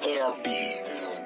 Hit up beats.